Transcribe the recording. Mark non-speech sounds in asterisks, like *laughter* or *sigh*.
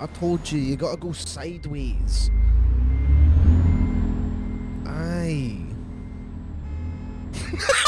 I told you, you gotta go sideways. Aye. *laughs*